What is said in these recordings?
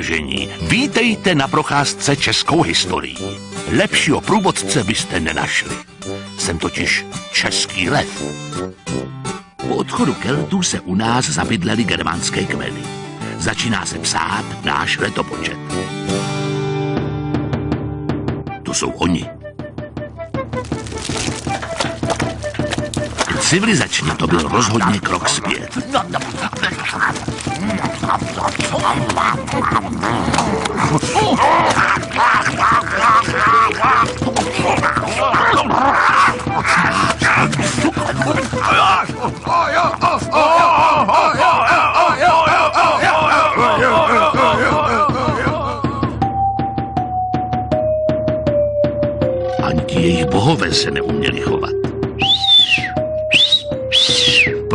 Vážení, vítejte na procházce českou historií. Lepšího průvodce byste nenašli. Jsem totiž český lev. Po odchodu Keltů se u nás zabydleli germánské kmeny. Začíná se psát náš letopočet. To jsou oni. Civilizačně to byl rozhodně krok zpět. Ani ti jejich bohové se neuměli chovat.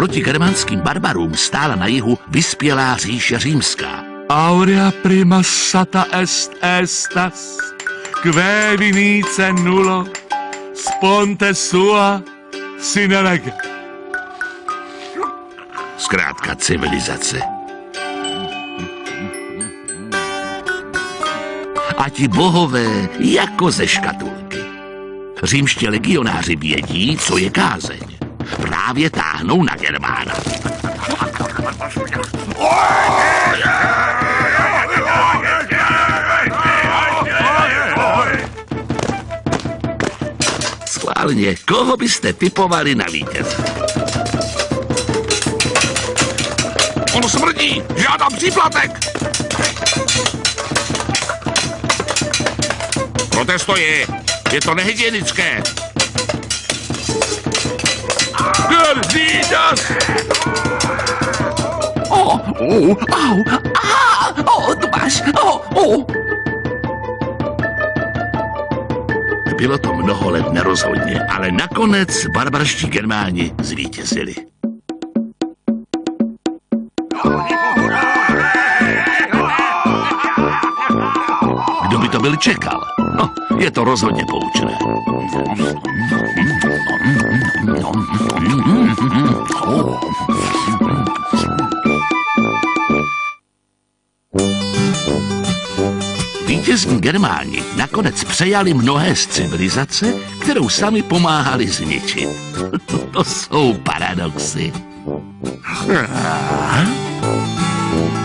Proti germánským barbarům stála na jihu vyspělá říše římská. Aurea prima sata est estas, que vinice nulo, sponte sua sine lege. Zkrátka civilizace. A ti bohové jako ze škatulky. Římští legionáři vědí, co je kázeň. Právě táhnou na Germána. Schválně, koho byste typovali na vítěze? Ono smrdí! Žádám příplatek! Protestuji! Je to nehygienické! Perdidas! O, o, au, a, o, tu máš, o, o. Bylo to mnoho let nerozhodně, ale nakonec barbarští germáni zvítězili. Kdo by to byl čekal? No, je to rozhodně poučné. Vítězní Germáni nakonec přejali mnohé z civilizace, kterou sami pomáhali zničit. to jsou paradoxy.